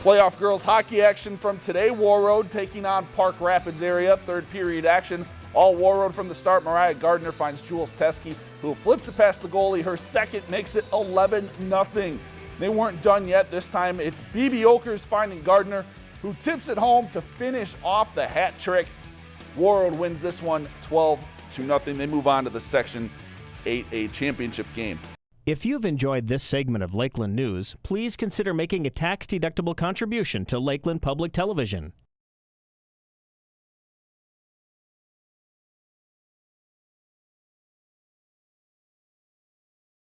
Playoff girls hockey action from today. Warroad taking on Park Rapids area. Third period action. All Warroad from the start. Mariah Gardner finds Jules Teske, who flips it past the goalie. Her second makes it 11 0. They weren't done yet. This time it's BB Okers finding Gardner, who tips it home to finish off the hat trick. Warroad wins this one 12 to nothing. They move on to the Section 8A championship game. If you've enjoyed this segment of Lakeland News, please consider making a tax-deductible contribution to Lakeland Public Television.